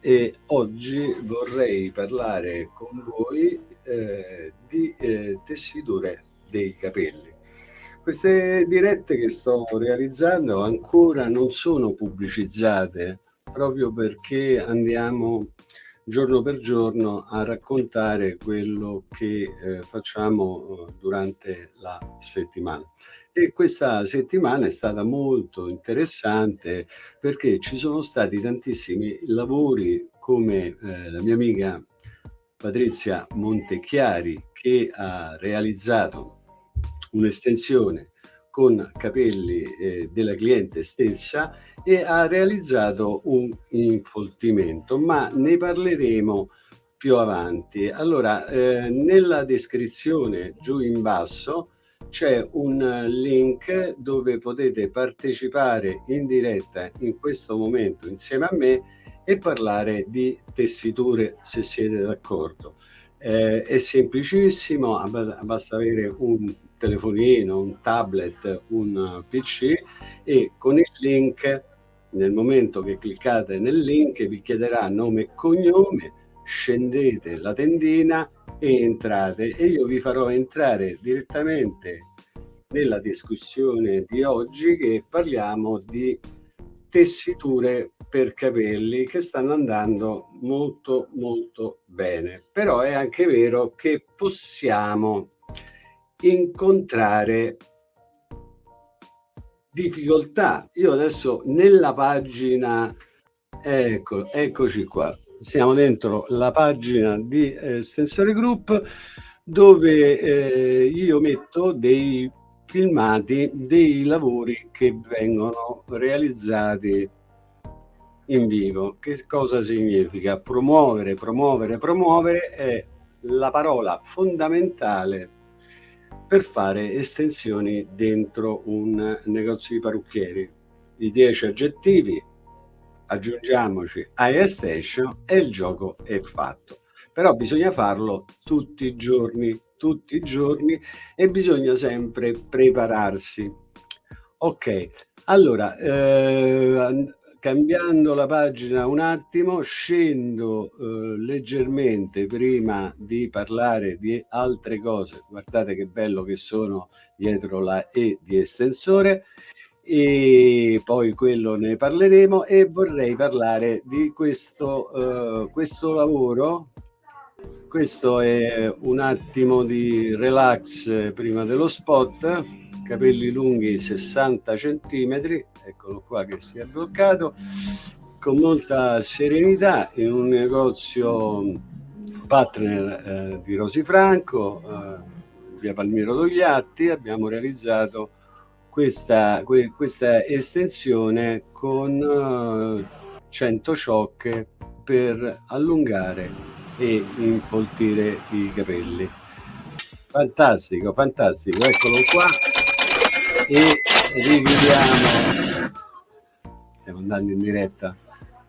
E oggi vorrei parlare con voi eh, di eh, tessiture dei capelli. Queste dirette che sto realizzando ancora non sono pubblicizzate proprio perché andiamo giorno per giorno a raccontare quello che eh, facciamo eh, durante la settimana. E questa settimana è stata molto interessante perché ci sono stati tantissimi lavori come eh, la mia amica Patrizia Montechiari che ha realizzato un'estensione con capelli eh, della cliente stessa e ha realizzato un infoltimento, ma ne parleremo più avanti. Allora, eh, nella descrizione giù in basso c'è un link dove potete partecipare in diretta in questo momento insieme a me e parlare di tessiture se siete d'accordo. Eh, è semplicissimo, basta avere un telefonino, un tablet, un PC e con il link, nel momento che cliccate nel link, vi chiederà nome e cognome, scendete la tendina e entrate. E io vi farò entrare direttamente nella discussione di oggi che parliamo di tessiture per capelli che stanno andando molto molto bene. Però è anche vero che possiamo incontrare difficoltà io adesso nella pagina ecco eccoci qua siamo dentro la pagina di eh, Group dove eh, io metto dei filmati dei lavori che vengono realizzati in vivo. Che cosa significa? Promuovere, promuovere, promuovere è la parola fondamentale per fare estensioni dentro un negozio di parrucchieri. I 10 aggettivi, aggiungiamoci iStation e il gioco è fatto. Però bisogna farlo tutti i giorni, tutti i giorni e bisogna sempre prepararsi. Ok, allora, eh, cambiando la pagina un attimo, scendo eh, leggermente prima di parlare di altre cose. Guardate che bello che sono dietro la E di estensore. E poi quello ne parleremo e vorrei parlare di questo, uh, questo lavoro. Questo è un attimo di relax prima dello spot capelli lunghi 60 centimetri eccolo qua che si è bloccato con molta serenità in un negozio partner eh, di Rosifranco eh, via Palmiro Togliatti abbiamo realizzato questa, que, questa estensione con eh, 100 ciocche per allungare e infoltire i capelli. Fantastico fantastico eccolo qua e richiudiamo stiamo andando in diretta.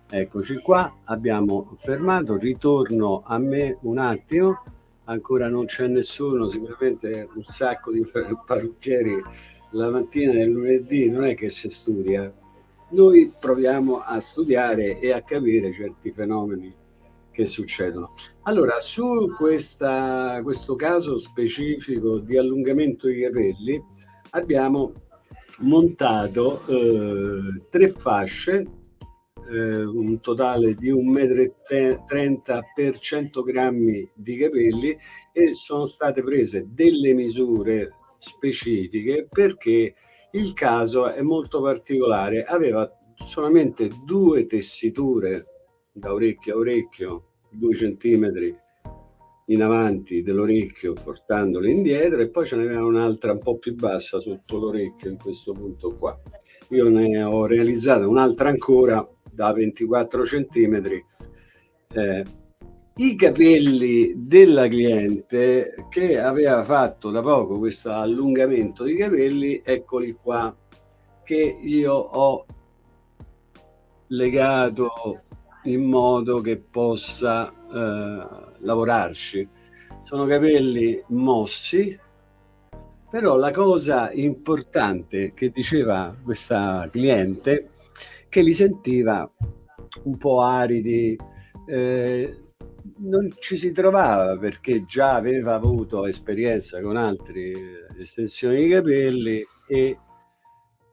Eccoci qua abbiamo fermato ritorno a me un attimo. Ancora non c'è nessuno sicuramente un sacco di parrucchieri la mattina del lunedì non è che si studia. Noi proviamo a studiare e a capire certi fenomeni che succedono. Allora, su questa, questo caso specifico di allungamento dei capelli abbiamo montato eh, tre fasce, eh, un totale di 1,30 m per 100 grammi di capelli e sono state prese delle misure specifiche perché il caso è molto particolare, aveva solamente due tessiture da orecchio a orecchio due centimetri in avanti dell'orecchio portandolo indietro e poi ce n'era un'altra un po' più bassa sotto l'orecchio in questo punto qua. Io ne ho realizzata un'altra ancora da 24 centimetri. Eh, i capelli della cliente che aveva fatto da poco questo allungamento di capelli eccoli qua che io ho legato in modo che possa eh, lavorarci. Sono capelli mossi, però la cosa importante che diceva questa cliente che li sentiva un po' aridi, eh, non ci si trovava perché già aveva avuto esperienza con altre estensioni di capelli e,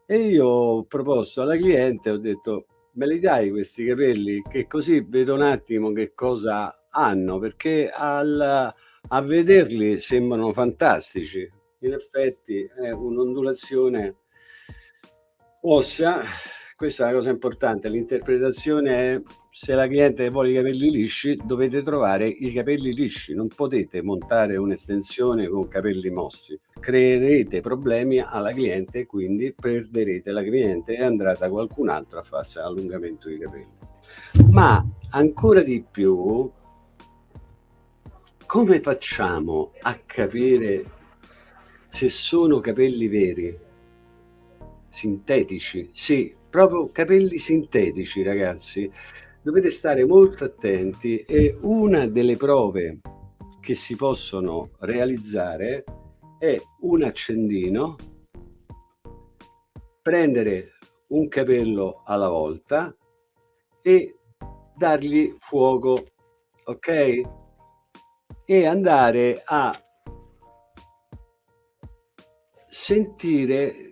e io ho proposto alla cliente, ho detto me li dai questi capelli? Che così vedo un attimo che cosa hanno perché al, a vederli sembrano fantastici. In effetti è un'ondulazione ossa questa è una cosa importante, l'interpretazione è se la cliente vuole i capelli lisci dovete trovare i capelli lisci, non potete montare un'estensione con capelli mossi, creerete problemi alla cliente quindi perderete la cliente e andrà da qualcun altro a farsi allungamento di capelli. Ma ancora di più, come facciamo a capire se sono capelli veri? Sintetici? Sì, proprio capelli sintetici ragazzi dovete stare molto attenti e una delle prove che si possono realizzare è un accendino prendere un capello alla volta e dargli fuoco ok e andare a sentire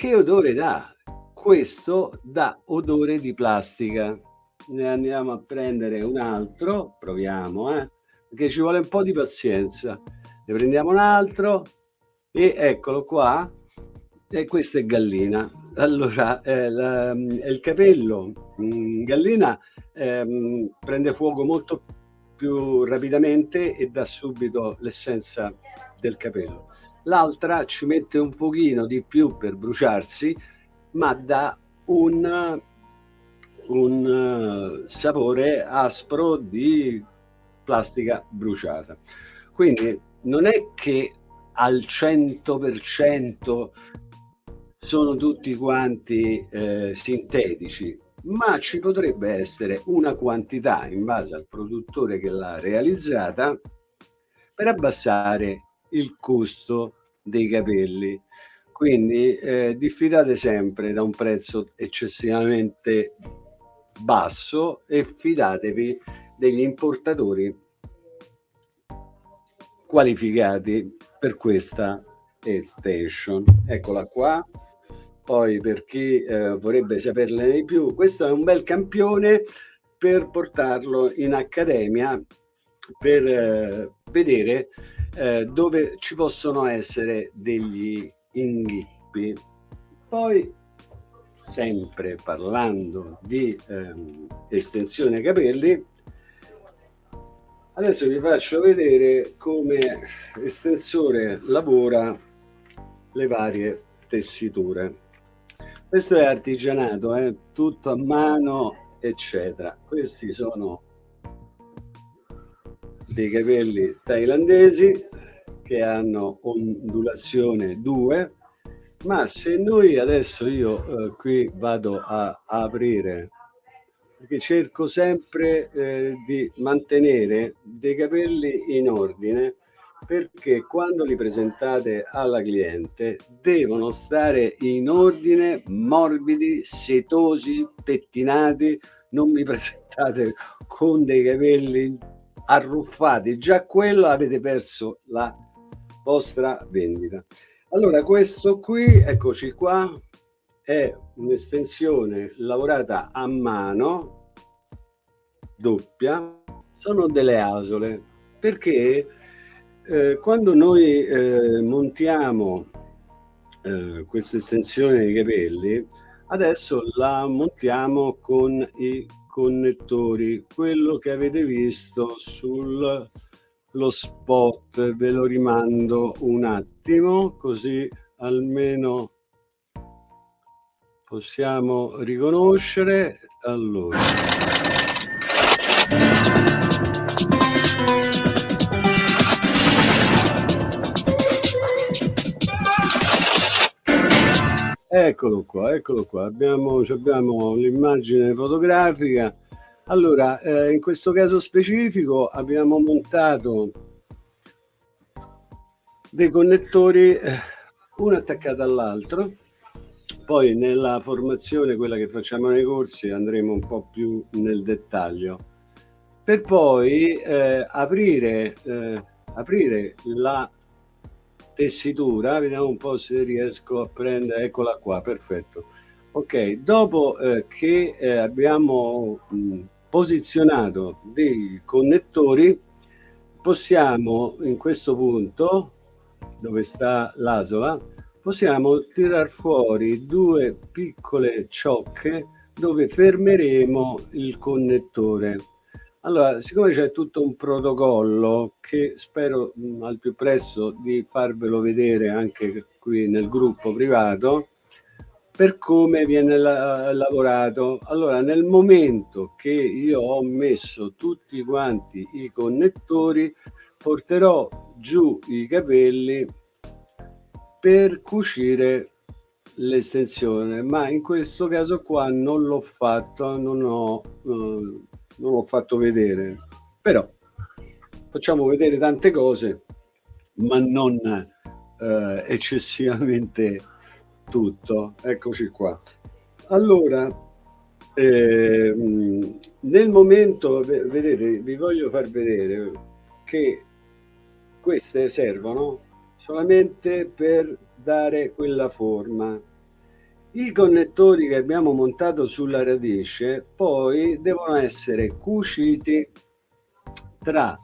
che odore dà questo dà odore di plastica. Ne andiamo a prendere un altro, proviamo, eh, perché ci vuole un po' di pazienza. Ne prendiamo un altro e eccolo qua. E questa è gallina. Allora, eh, la, il capello mm, gallina eh, prende fuoco molto più rapidamente e dà subito l'essenza del capello. L'altra ci mette un pochino di più per bruciarsi, ma dà un, un sapore aspro di plastica bruciata. Quindi non è che al 100% sono tutti quanti eh, sintetici, ma ci potrebbe essere una quantità in base al produttore che l'ha realizzata per abbassare il costo dei capelli quindi eh, diffidate sempre da un prezzo eccessivamente basso e fidatevi degli importatori qualificati per questa extension. Eccola qua. Poi per chi eh, vorrebbe saperne di più, questo è un bel campione per portarlo in accademia per eh, vedere eh, dove ci possono essere degli inghippi. Poi, sempre parlando di ehm, estensione capelli, adesso vi faccio vedere come estensore lavora le varie tessiture. Questo è artigianato, eh? tutto a mano, eccetera. Questi sono dei capelli thailandesi che hanno ondulazione 2 ma se noi adesso io eh, qui vado a, aprire perché cerco sempre eh, di mantenere dei capelli in ordine perché quando li presentate alla cliente devono stare in ordine morbidi setosi pettinati non mi presentate con dei capelli arruffati già quello avete perso la vostra vendita. Allora, questo qui, eccoci qua, è un'estensione lavorata a mano, doppia, sono delle asole, perché eh, quando noi eh, montiamo eh, questa estensione dei capelli, adesso la montiamo con i connettori, quello che avete visto sul lo spot ve lo rimando un attimo così almeno possiamo riconoscere. Allora eccolo qua eccolo qua. Abbiamo, abbiamo l'immagine fotografica. Allora, eh, in questo caso specifico abbiamo montato dei connettori eh, uno attaccato all'altro. Poi nella formazione, quella che facciamo nei corsi, andremo un po' più nel dettaglio, per poi eh, aprire, eh, aprire la tessitura, vediamo un po' se riesco a prendere, eccola qua, perfetto. Ok, dopo eh, che eh, abbiamo mh, posizionato dei connettori, possiamo in questo punto, dove sta l'asola, possiamo tirar fuori due piccole ciocche dove fermeremo il connettore. Allora, siccome c'è tutto un protocollo che spero mh, al più presto di farvelo vedere anche qui nel gruppo privato, per come viene la lavorato. Allora, nel momento che io ho messo tutti quanti i connettori, porterò giù i capelli per cucire l'estensione, ma in questo caso qua non l'ho fatto, non ho... Eh, non l'ho fatto vedere, però facciamo vedere tante cose, ma non eh, eccessivamente tutto. Eccoci qua. Allora, eh, nel momento, vedete, vi voglio far vedere che queste servono solamente per dare quella forma i connettori che abbiamo montato sulla radice poi devono essere cuciti tra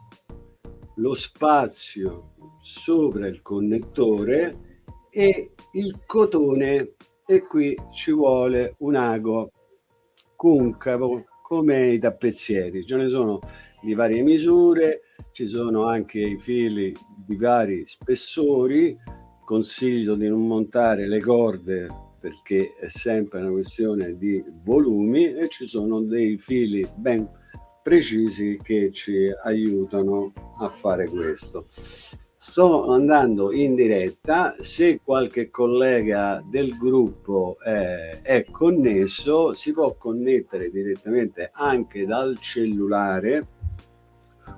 lo spazio sopra il connettore e il cotone. E qui ci vuole un ago concavo come i tappezzieri. Ce ne sono di varie misure ci sono anche i fili di vari spessori. Consiglio di non montare le corde perché è sempre una questione di volumi e ci sono dei fili ben precisi che ci aiutano a fare questo. Sto andando in diretta, se qualche collega del gruppo eh, è connesso si può connettere direttamente anche dal cellulare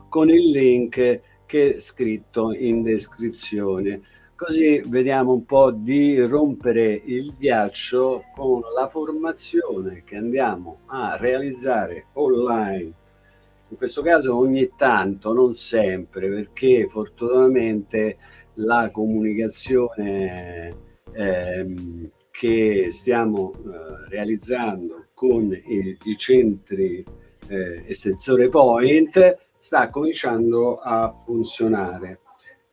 con il link che è scritto in descrizione Così vediamo un po' di rompere il ghiaccio con la formazione che andiamo a realizzare online. In questo caso ogni tanto, non sempre, perché fortunatamente la comunicazione ehm, che stiamo eh, realizzando con i, i centri eh, estensore point sta cominciando a funzionare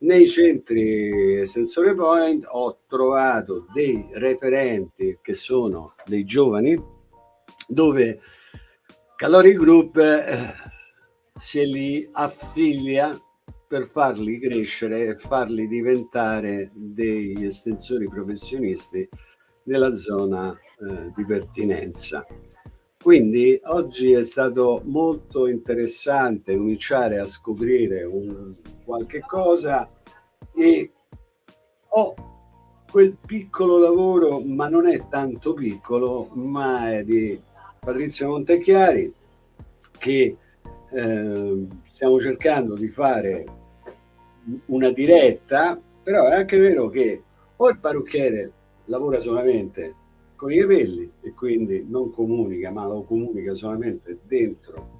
nei centri Sensore Point ho trovato dei referenti che sono dei giovani dove Caloric Group eh, se li affiglia per farli crescere e farli diventare degli estensori professionisti nella zona eh, di pertinenza. Quindi oggi è stato molto interessante cominciare a scoprire un, qualche cosa e ho quel piccolo lavoro, ma non è tanto piccolo, ma è di Patrizia Montechiari che eh, stiamo cercando di fare una diretta, però è anche vero che o il parrucchiere lavora solamente con i capelli e quindi non comunica, ma lo comunica solamente dentro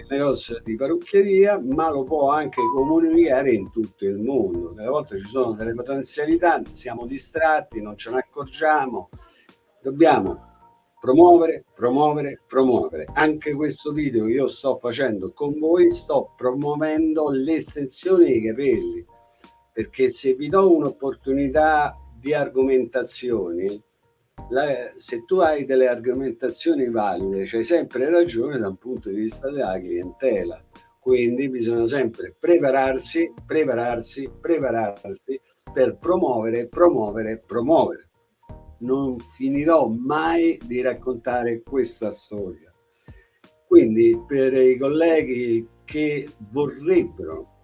il negozio di parrucchieria, ma lo può anche comunicare in tutto il mondo. Delle volte ci sono delle potenzialità, siamo distratti, non ce ne accorgiamo. Dobbiamo promuovere, promuovere, promuovere. Anche questo video che io sto facendo con voi, sto promuovendo l'estensione dei capelli, perché se vi do un'opportunità di argomentazioni, la, se tu hai delle argomentazioni valide, c'hai sempre ragione da un punto di vista della clientela. Quindi bisogna sempre prepararsi, prepararsi, prepararsi per promuovere, promuovere, promuovere. Non finirò mai di raccontare questa storia. Quindi per i colleghi che vorrebbero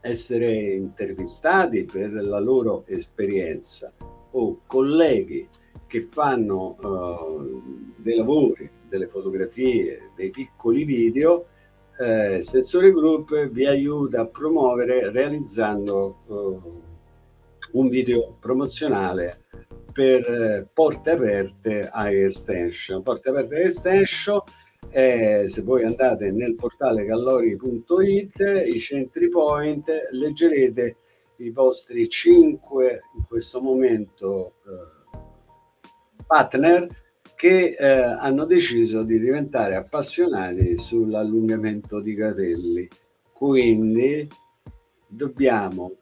essere intervistati per la loro esperienza o colleghi che fanno uh, dei lavori, delle fotografie, dei piccoli video, eh, Sensore Group vi aiuta a promuovere realizzando uh, un video promozionale per eh, porte aperte a extension. Porte aperte a extension eh, se voi andate nel portale callori.it, i centri point, leggerete i vostri 5 in questo momento eh, partner che eh, hanno deciso di diventare appassionati sull'allungamento di capelli. Quindi dobbiamo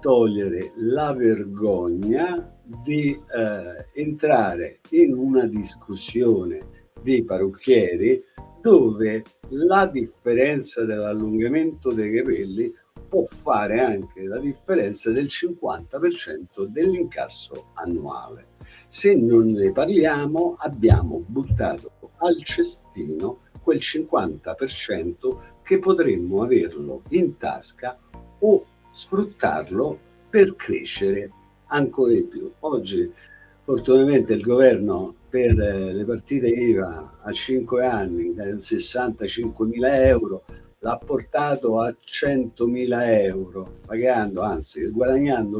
togliere la vergogna di eh, entrare in una discussione di parrucchieri dove la differenza dell'allungamento dei capelli può fare anche la differenza del 50% dell'incasso annuale. Se non ne parliamo abbiamo buttato al cestino quel 50% che potremmo averlo in tasca o sfruttarlo per crescere ancora di più. Oggi fortunatamente il governo per le partite IVA a 5 anni da 65 mila euro l'ha portato a 100 mila euro pagando anzi guadagnando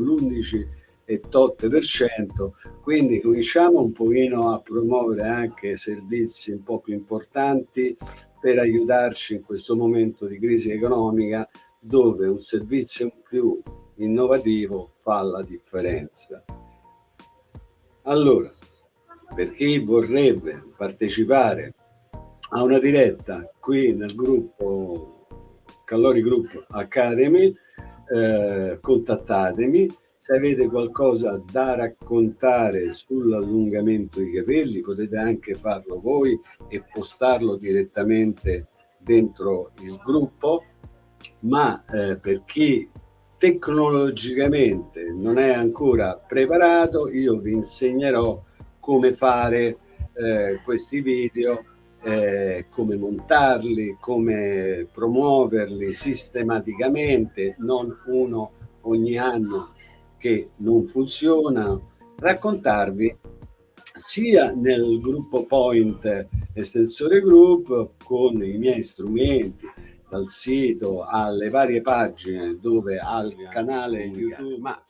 l'11,8% quindi cominciamo un pochino a promuovere anche servizi un po' più importanti per aiutarci in questo momento di crisi economica dove un servizio più innovativo fa la differenza allora per chi vorrebbe partecipare a una diretta qui nel gruppo Callori Group Academy, eh, contattatemi. Se avete qualcosa da raccontare sull'allungamento dei capelli potete anche farlo voi e postarlo direttamente dentro il gruppo, ma eh, per chi tecnologicamente non è ancora preparato io vi insegnerò come fare eh, questi video, eh, come montarli, come promuoverli sistematicamente, non uno ogni anno che non funziona, raccontarvi sia nel gruppo Point Estensore Group con i miei strumenti, dal sito alle varie pagine dove al canale YouTube, ma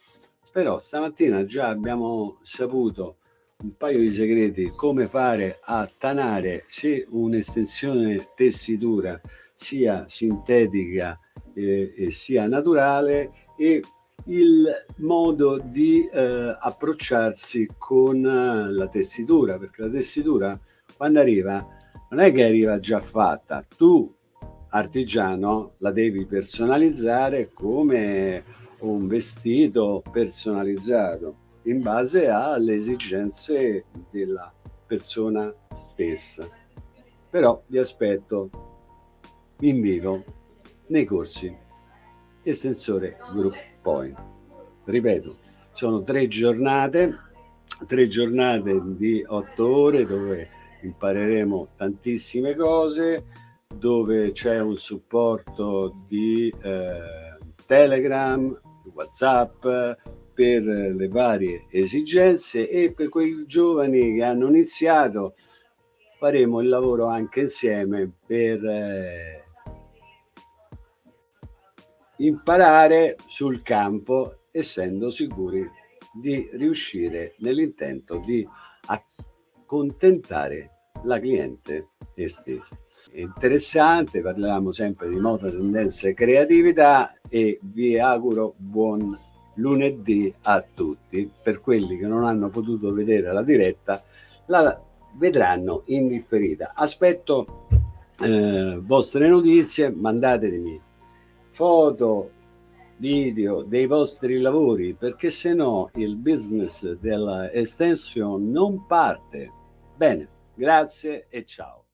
però stamattina già abbiamo saputo un paio di segreti come fare a tanare se un'estensione tessitura sia sintetica eh, e sia naturale e il modo di eh, approcciarsi con eh, la tessitura perché la tessitura quando arriva non è che arriva già fatta tu artigiano la devi personalizzare come un vestito personalizzato in base alle esigenze della persona stessa. Però vi aspetto in vivo nei corsi estensore Group Point. Ripeto, sono tre giornate, tre giornate di otto ore dove impareremo tantissime cose, dove c'è un supporto di eh, Telegram, Whatsapp, per le varie esigenze e per quei giovani che hanno iniziato faremo il lavoro anche insieme per eh, imparare sul campo essendo sicuri di riuscire nell'intento di accontentare la cliente stessa. È interessante, parliamo sempre di moda, tendenze e creatività e vi auguro buon lunedì a tutti. Per quelli che non hanno potuto vedere la diretta, la vedranno in differita. Aspetto eh, vostre notizie, mandatemi foto, video dei vostri lavori, perché se no il business della non parte. Bene, grazie e ciao.